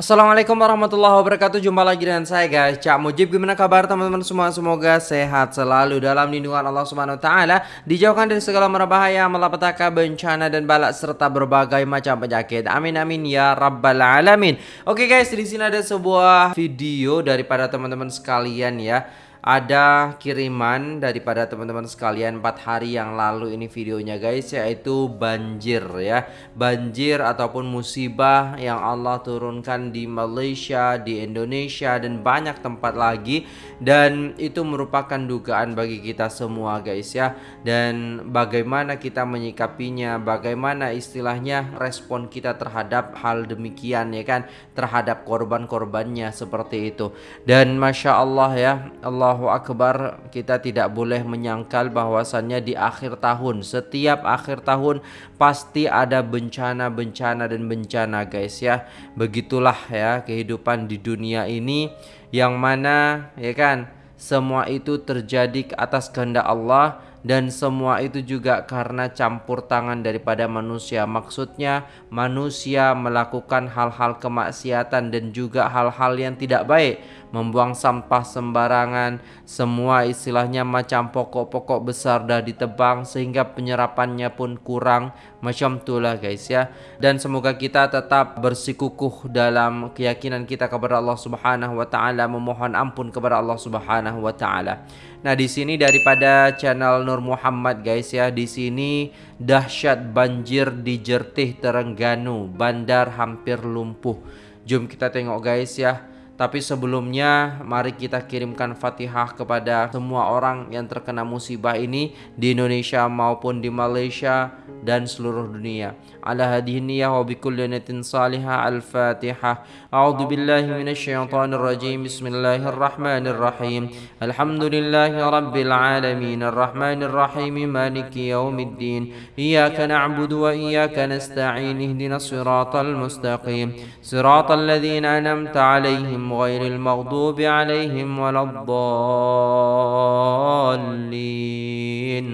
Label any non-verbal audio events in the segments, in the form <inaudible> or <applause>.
Assalamualaikum warahmatullahi wabarakatuh. Jumpa lagi dengan saya guys. Cak Mujib Gimana kabar teman-teman semua? Semoga sehat selalu dalam lindungan Allah Subhanahu Wa Taala Dijauhkan dari segala merbahaya Malapetaka, bencana dan balak Serta berbagai macam penyakit. Amin amin ya rabbal alamin. Oke guys di sini ada sebuah video Daripada teman-teman sekalian ya ada kiriman daripada teman-teman sekalian 4 hari yang lalu ini videonya guys yaitu banjir ya. Banjir ataupun musibah yang Allah turunkan di Malaysia di Indonesia dan banyak tempat lagi. Dan itu merupakan dugaan bagi kita semua guys ya. Dan bagaimana kita menyikapinya bagaimana istilahnya respon kita terhadap hal demikian ya kan terhadap korban-korbannya seperti itu. Dan Masya Allah ya Allah Allahu Akbar kita tidak boleh menyangkal bahwasannya di akhir tahun. Setiap akhir tahun pasti ada bencana-bencana dan bencana guys ya. Begitulah ya kehidupan di dunia ini yang mana ya kan semua itu terjadi atas kehendak Allah dan semua itu juga karena campur tangan daripada manusia. Maksudnya manusia melakukan hal-hal kemaksiatan dan juga hal-hal yang tidak baik, membuang sampah sembarangan, semua istilahnya macam pokok-pokok besar dah ditebang sehingga penyerapannya pun kurang. Macam itulah guys ya. Dan semoga kita tetap bersikukuh dalam keyakinan kita kepada Allah Subhanahu wa taala, memohon ampun kepada Allah Subhanahu wa taala. Nah, di sini daripada channel Nur Muhammad guys ya. Di sini dahsyat banjir di Jertih Terengganu, bandar hampir lumpuh. Jom kita tengok guys ya. Tapi sebelumnya mari kita kirimkan Fatihah kepada semua orang yang terkena musibah ini di Indonesia maupun di Malaysia dan seluruh dunia. Ala hadhihi wa bikulli niyatin salihah al-Fatihah. A'udzu billahi minasyaitonir rajim. Bismillahirrahmanirrahim. Alhamdulillahi rabbil alamin arrahmanir rahim maliki yaumiddin. Iyyaka na'budu wa iyyaka nasta'in. Ihdinas siratal mustaqim. Siratal ladzina an'amta 'alaihim غير المغضوب عليهم ولا الضالين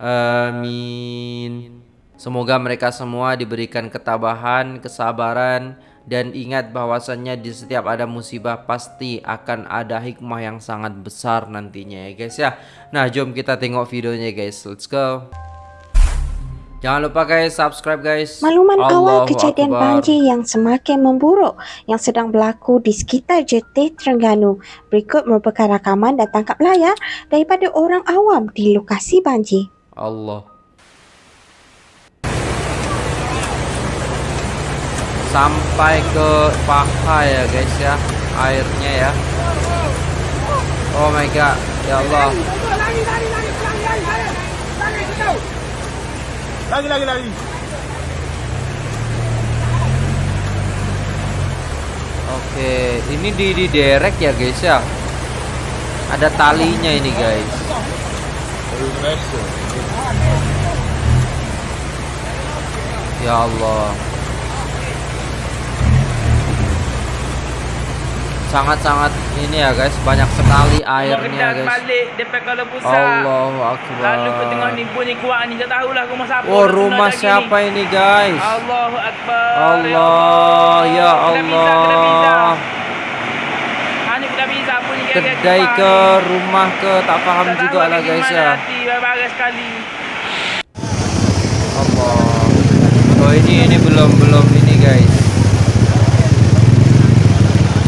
آمين Semoga mereka semua diberikan ketabahan, kesabaran, dan ingat bahwasannya di setiap ada musibah pasti akan ada hikmah yang sangat besar nantinya ya guys ya. Nah, jom kita tengok videonya guys. Let's go. Jangan lupa guys subscribe guys. Makluman awal kejadian Akbar. banjir yang semakin memburuk yang sedang berlaku di sekitar JT Terengganu. Berikut merupakan rakaman dan tangkap layar daripada orang awam di lokasi banjir. Allah. Sampai ke paha ya guys ya airnya ya. Oh my god, ya Allah. Lagi, lagi, lagi. Oke, ini di di derek ya guys ya. Ada talinya ini guys. Ya Allah. Sangat-sangat ini ya guys. Banyak sekali airnya guys. Allahu akbar. lalu ke tengah ni bunyi kuat ni tak tahulah rumah siapa oh rumah siapa ini guys? Allahu akbar Allah ya Allah. Kedai ke rumah ke tak paham juga lah guys ya. Allah. Oh ini ini belum belum ini guys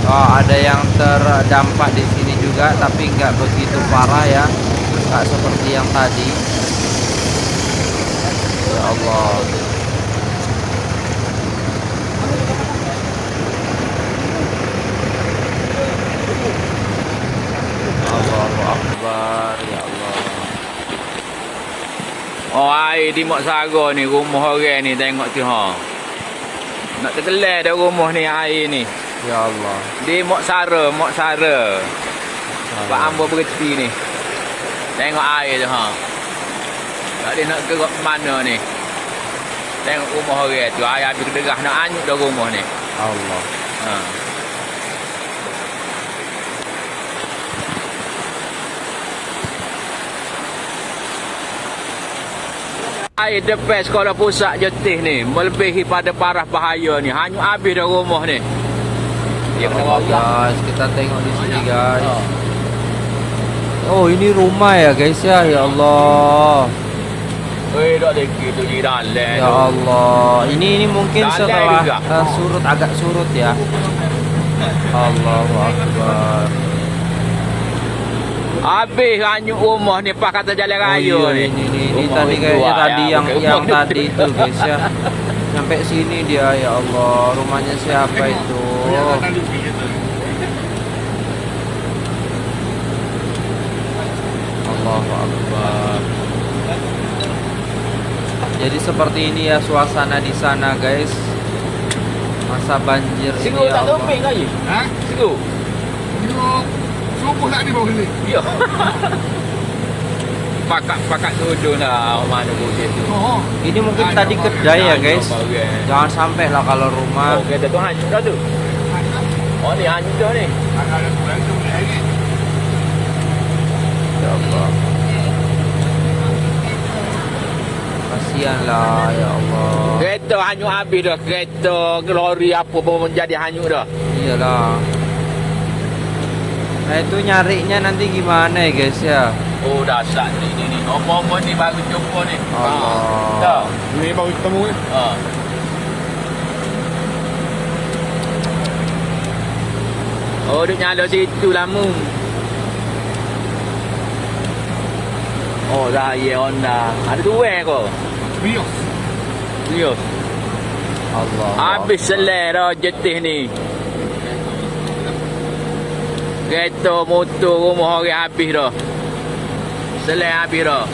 oh, ada yang terdampak di sini juga tapi nggak begitu parah ya nggak seperti yang tadi ya Allah ya Oh air di Mak Saga ni rumah orang ni tengok tu ha. Nak terkelar dah rumah ni air ni. Ya Allah. Di Mok Sara, Mok Sara. Pak Ambo berhenti ni. Tengok air tu ha. Tak dia nak ke mana ni. Tengok rumah orang tu. Air habis kederah nak anyut dah rumah ni. Allah. Ha. Air depan sekolah pusat jetih ni Melebihi pada parah bahaya ni Hanyut habis dah rumah ni Kena Allah, royak. guys, kita tengok di sini guys. Ha. Oh, ini rumah ya guys ya. Ya Allah. Eh, dak lagi tu di dalam Ya. Allah. Ini ini mungkin setelah eh, surut agak surut ya. Allahu akbar. Habis hanyut rumah ni pas kata jalan Oh raya iya, ni. ini ini, ini tadi kayaknya tadi ya, yang yang tadi itu guys ya. Sampai sini dia ya Allah. Rumahnya siapa itu? Allahu akbar. Jadi seperti ini ya suasana di sana guys. Masa banjir ini Siru ya tak Allah. topeng lagi. Ha? Tengok subuh tak di bawah ni. <laughs> Ya. Pakat-pakat duduk lah mana bukit tu. Oh. Ini mungkin Ada tadi kedai ya guys. bahagian. Jangan sampai lah kalau rumah. Oh, kereta tu hanyut dah tu. Oh, ni hanyut dah ni. Ada bulan tu lagi. Ya Allah. Kasihan lah ya Allah. Kereta hanyut habis dah. Kereta, lori apa pun menjadi hanyut dah. Iyalah. Nah itu nyarinya nanti gimana ya guys ya? Oh, dahsyat ni ni ni. Apa-apa ni baru jumpa ni. Allah. Dah. Ni baru ketemu ni. Ha. Oh, dia nyala situ lama. Oh, raya Honda. Ada dua ko. Bios. Ya. Allah. Habis selai dah jetih ni. Kereta motor rumah orang habis dah. Selai habis dah.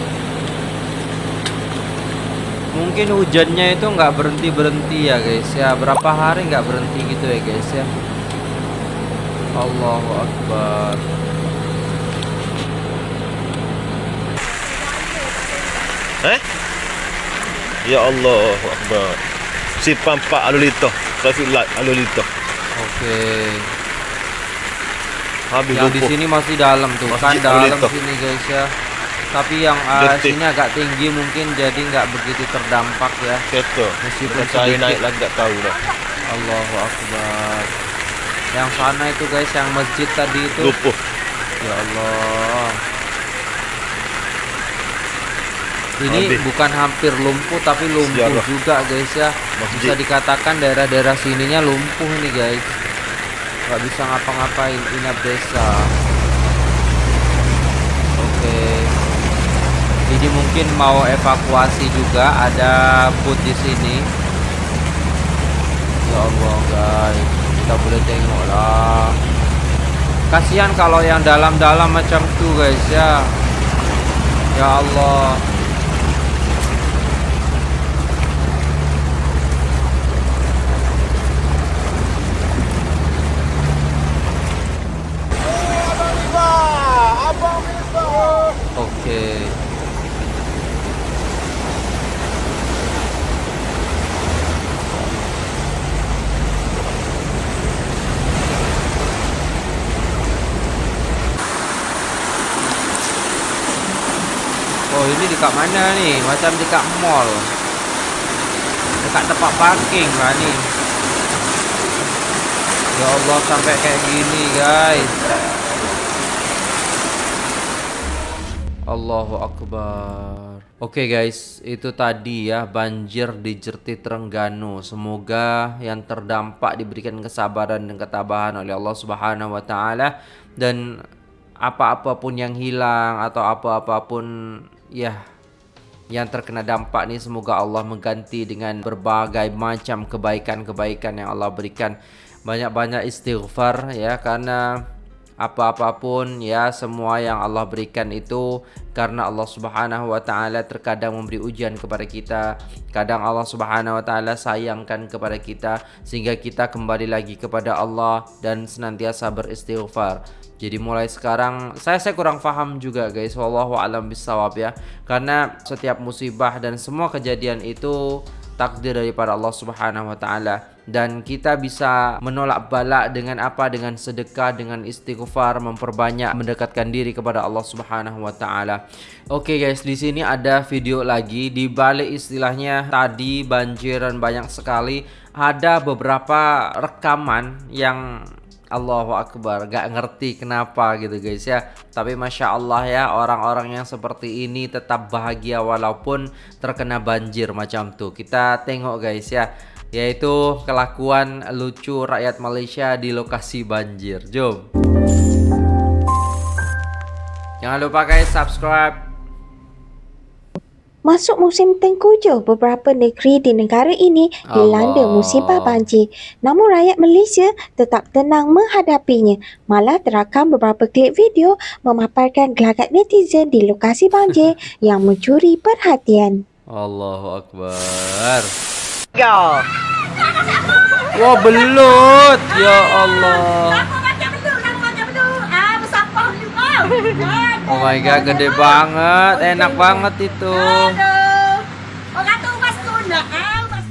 Mungkin hujannya itu nggak berhenti berhenti ya guys ya. Berapa hari nggak berhenti gitu ya guys ya. Allahu Akbar. Eh? Ya Allah Akbar. Si pampak alu lito. Traffic light alu lito. Oke. Habis Yang di lumpuh. sini masih dalam tuh kan Masjid dalam sini guys ya. Tapi yang uh, Detik. sini agak tinggi mungkin jadi nggak begitu terdampak ya. Kereta. Meskipun saya naik lagi tak tahu dah. Allahu Akbar. Yang sana itu guys yang masjid tadi itu. Lumpuh. Ya Allah. Ini Habis. bukan hampir lumpuh tapi lumpuh Sejarah. juga guys ya. Masjid. Bisa dikatakan daerah-daerah sininya lumpuh nih guys. Gak bisa ngapa-ngapain inap desa. Oke. Ini mungkin mau evakuasi juga ada boot di sini. Ya Allah guys, kita boleh tengok lah. Kasihan kalau yang dalam-dalam macam tuh guys ya. Ya Allah. Oke. Oh ini dekat mana nih? Macam dekat mall. Dekat tempat parking lah nih. Ya Allah sampai kayak gini guys. Allahu Akbar. Oke guys, itu tadi ya banjir di Jerti Trengganu. Semoga yang terdampak diberikan kesabaran dan ketabahan oleh Allah Subhanahu wa taala dan apa-apa pun yang hilang atau apa-apa pun ya yang terkena dampak nih semoga Allah mengganti dengan berbagai macam kebaikan-kebaikan yang Allah berikan. Banyak-banyak istighfar ya karena apa-apapun ya semua yang Allah berikan itu karena Allah Subhanahu wa taala terkadang memberi ujian kepada kita kadang Allah Subhanahu wa taala sayangkan kepada kita sehingga kita kembali lagi kepada Allah dan senantiasa beristighfar jadi mulai sekarang saya saya kurang paham juga guys. Wallahu alam bisawab ya. Karena setiap musibah dan semua kejadian itu takdir daripada Allah Subhanahu wa taala. Dan kita bisa menolak bala dengan apa? Dengan sedekah dengan istighfar memperbanyak mendekatkan diri kepada Allah Subhanahu wa taala. Oke guys, di sini ada video lagi. Di balik istilahnya tadi banjir dan banyak sekali. Ada beberapa rekaman yang Allahu Akbar Gak ngerti kenapa gitu guys ya. Tapi Masya Allah ya Orang-orang yang seperti ini tetap bahagia Walaupun terkena banjir macam tuh. Kita tengok guys ya Yaitu kelakuan lucu rakyat Malaysia di lokasi banjir. Jom. Jangan lupa guys subscribe Masuk musim tengkujuh, beberapa negeri di negara ini dilanda Allah. musibah banjir. Namun rakyat Malaysia tetap tenang menghadapinya. Malah terakam beberapa klip video memaparkan gelagat netizen di lokasi banjir <laughs> yang mencuri perhatian. Allahu Akbar Wah belut Ya Allah Oh my god gede banget Enak banget itu. Mas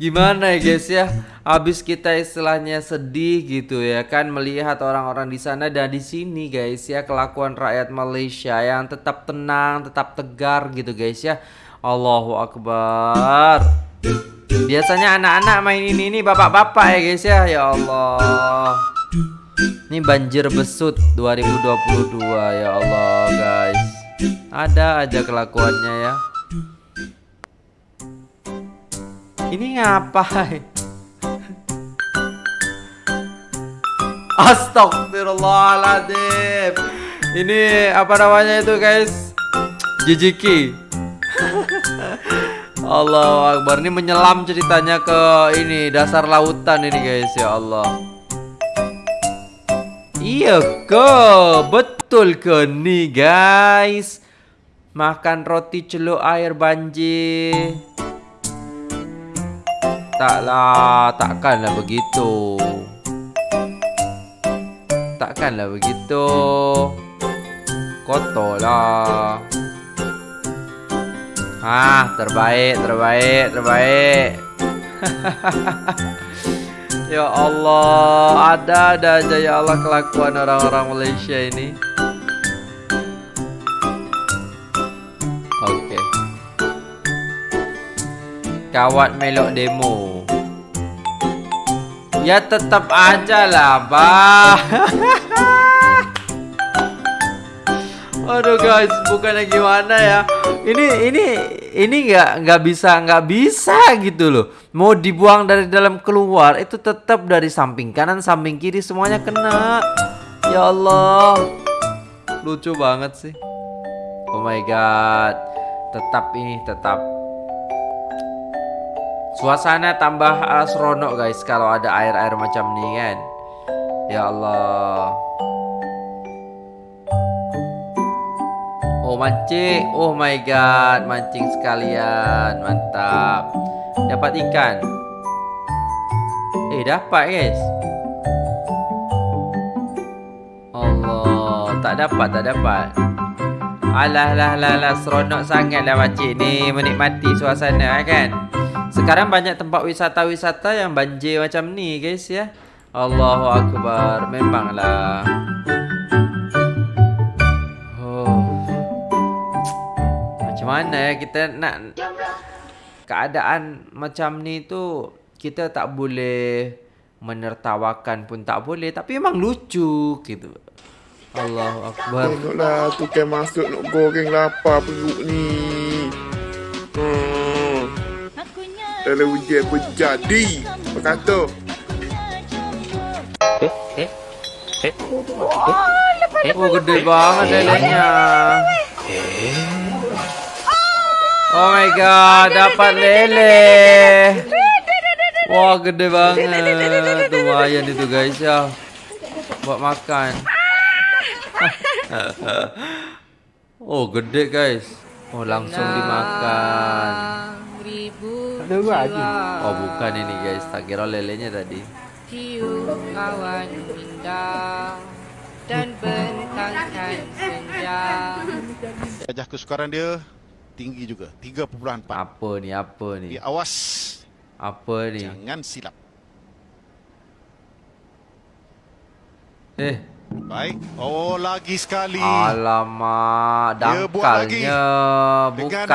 Gimana ya guys ya? Habis kita istilahnya sedih gitu ya kan Melihat orang-orang di sana dan di sini guys ya Kelakuan rakyat Malaysia yang tetap tenang Tetap tegar gitu guys ya. Allahu Akbar. Biasanya anak-anak main ini ini bapak-bapak ya guys ya? Ya Allah Ini banjir besut 2022 ya Allah guys. Ada aja kelakuannya ya. Ini ngapain? <laughs> Astagfirullahaladzim Ini apa namanya itu guys? Jijiki. <laughs> Allah Akbar. Ini menyelam ceritanya ke ini Dasar lautan ini guys Ya Allah Iya ke Betul ke nih guys Makan roti celup air banjir Taklah, takkanlah begitu. Takkanlah begitu. Kotorlah. Ah, terbaik, terbaik, terbaik. <laughs> ya Allah, ada-ada aja ya Allah kelakuan orang-orang Malaysia ini. Oke. Kawat melok demo Ya tetap aja lah bah <laughs> Aduh guys bukannya gimana ya Ini ini ini nggak nggak bisa nggak bisa gitu loh. Mau dibuang dari dalam keluar itu tetap dari samping kanan samping kiri semuanya kena. Ya Allah. Lucu banget sih. Oh my god. Tetap ini tetap. Suasana tambah uh, guys kalau ada air-air macam ni kan. Ya Allah. Oh mancing. Oh my god, mancing sekalian. Mantap. Dapat ikan. Eh dapat guys. Allah, tak dapat, tak dapat. Alah lah lah lah seronok sangat lah makcik ni menikmati suasana kan. Sekarang banyak tempat wisata-wisata yang banjir macam ni guys ya. Allahu Akbar. Memanglah. Mana ya kita nak keadaan macam ni tu kita tak boleh menertawakan pun tak boleh tapi memang lucu gitu. Allahu Akbar. Tengoklah tukang masuk nak goreng lapar perut ni. Hmm. Dalam hujan berjadi. Apa kata? Oh gede banget lelenya. Oh my god, dapat lele. Wah gede banget. Lumayan itu guys ya. Buat makan. <laughs> oh gede guys. Oh langsung dimakan. Oh bukan ini guys. Tak kira lelenya tadi. Tiup kawan indah dan bentangkan senja. Darjah kesukaran dia tinggi juga 3.4 Apa ni? Apa ni? Jadi awas Apa ni? jangan silap Eh, baik oh lagi sekali Alamak, Dia buat lagi. dangkalnya bukan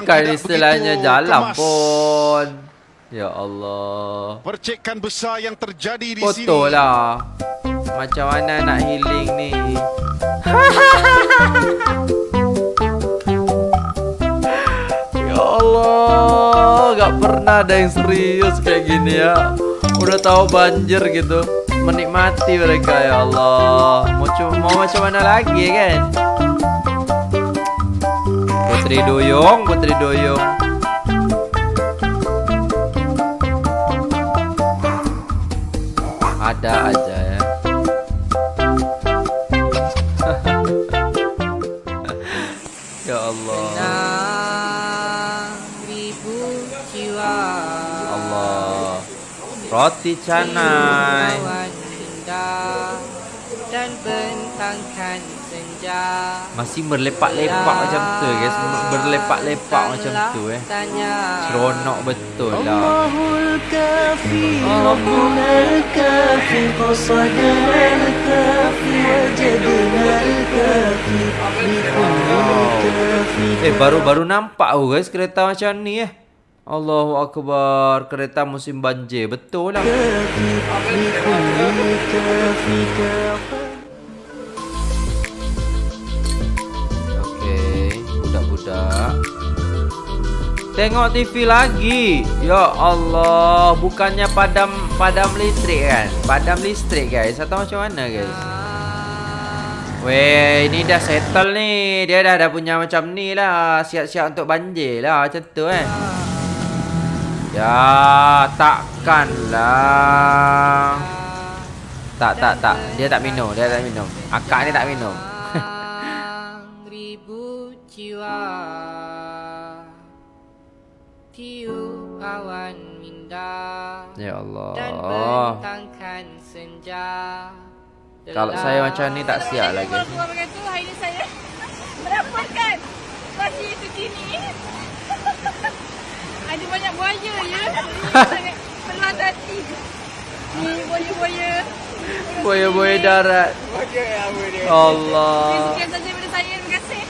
bukan tidak istilahnya begitu jalan kemas. pun. Ya Allah. Percikan besar yang terjadi di sini. Betul lah. Macam mana nak healing ni? <laughs> ada yang serius kayak gini ya. Udah tahu banjir gitu, menikmati mereka ya Allah. Mau cu- mau macam mana lagi kan? Putri Duyung, Putri Duyung. Ada aja Allah. Roti canai. Dan bentangkan senja Masih berlepak-lepak macam tu guys. Berlepak-lepak macam tu eh. Seronok betul lah. Wow. Eh baru-baru nampak aku guys kereta macam ni eh. Allahu Akbar. Kereta musim banjir. Betul lah. Okey Budak-budak. Tengok TV lagi. Ya Allah Bukannya padam Padam listrik kan? Padam listrik guys. Atau macam mana guys? Weh, ini dah settle ni. Dia dah ada punya macam ni lah. Siap-siap untuk banjir lah. Macam tu eh. Ya, takkanlah. Tak, tak, tak. Dia tak minum. Dia tak minum. Akak ni tak minum. ribu jiwa Tiup awan indah Ya Dan Allah. bentangkan senja Kalau saya macam ni tak siap lagi. Kalau keluar macam hari ni saya <laughs> mendapatkan situasi itu kini. Ada banyak buaya ya. <laughs> Sangat pelas hati. Ni buaya-buaya. Buaya-buaya darat. Allah. Sekian saja daripada saya. Terima kasih.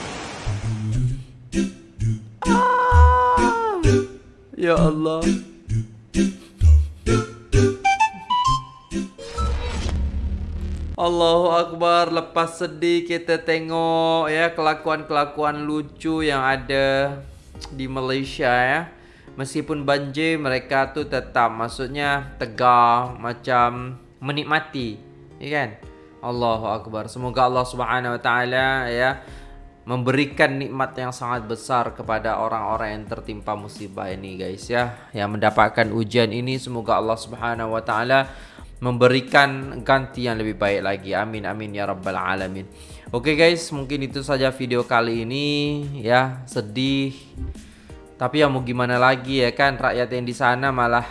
Ya Allah. Allahu Akbar Lepas sedih kita tengok ya Kelakuan-kelakuan lucu yang ada Di Malaysia ya Meskipun banjir mereka tu tetap Maksudnya tegar Macam menikmati Ya kan? Allahu Akbar. Semoga Allah Subhanahu Wa Taala ya memberikan nikmat yang sangat besar kepada orang-orang yang tertimpa musibah ini guys ya. Yang mendapatkan ujian ini semoga Allah Subhanahu wa taala memberikan ganti yang lebih baik lagi. Amin amin ya rabbal alamin. Oke guys mungkin itu saja video kali ini ya. Sedih tapi ya mau gimana lagi ya kan rakyat yang di sana malah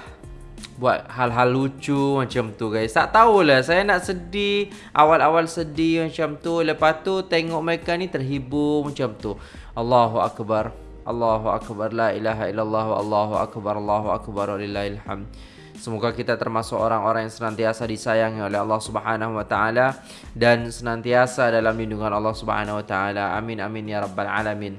buat hal-hal lucu macam tu guys. Tak tahulah saya nak sedih, awal-awal sedih macam tu, lepas tu tengok mereka ni terhibur macam tu. Allahu akbar. Allahu akbar la ilaha illallah wa Allahu akbar Allahu akbar walillahil hamd. Semoga kita termasuk orang-orang yang senantiasa disayangi oleh Allah Subhanahu wa taala dan senantiasa dalam lindungan Allah Subhanahu wa taala. Amin amin ya rabbal alamin.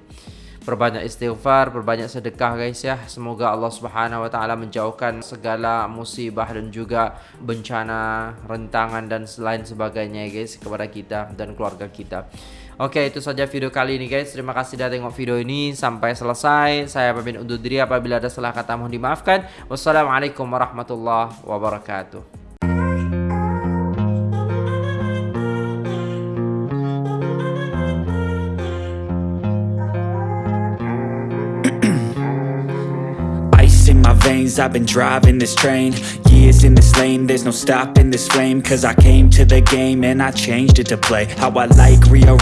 Perbanyak istighfar, perbanyak sedekah guys ya. Semoga Allah Subhanahu wa taala menjauhkan segala musibah dan juga bencana, rentangan dan lain sebagainya guys kepada kita dan keluarga kita. Oke, itu saja video kali ini guys. Terima kasih sudah tengok video ini sampai selesai. Saya pamit undur diri apabila ada salah kata mohon dimaafkan. Wassalamualaikum warahmatullahi wabarakatuh. I've been driving this train. Years in this lane, there's no stopping this flame. Cause I came to the game and I changed it to play. How I like, rearrange